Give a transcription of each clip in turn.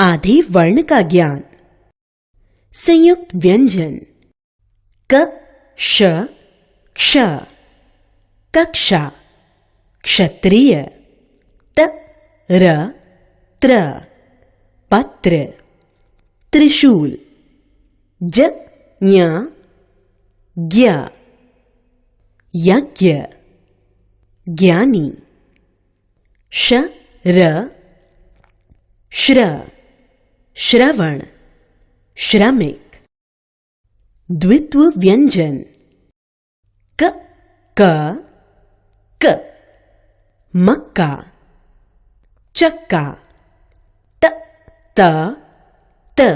आधे वर्ण का ज्ञान। संयुक्त व्यंजन। क श क्ष, कक्षा, क्षत्रिय त र त्र, पत्र, त्रिशूल ज ज्ञ ज्ञ यज्ञ, ज्ञानी श र श्र श्रवण, श्रमिक द्वित्व व्यंजन क क क, मक्का, चक्का, त त त,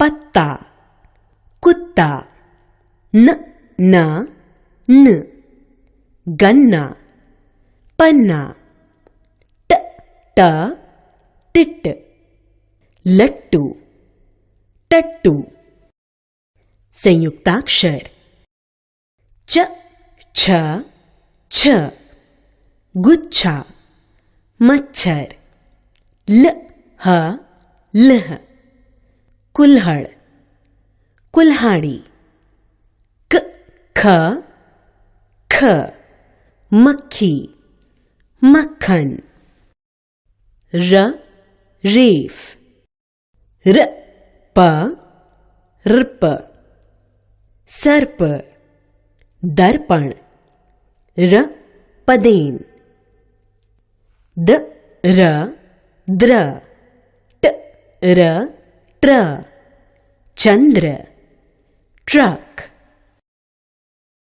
पत्ता, कुत्ता, न न न, गन्ना, पन्ना ट ट टिट लट्टू, टट्टू, संयुक्ताक्षर, च, छ छ, गुच्छा, मच्छर, ल, ह, लह, कुल्हड़, कुल्हाड़ी, क, ख ख, मक्खी, मक्खन, र, रेफ। र प रप सर्प दर्पण र पदेन द र द्र ट र ट्र चंद्र ट्रक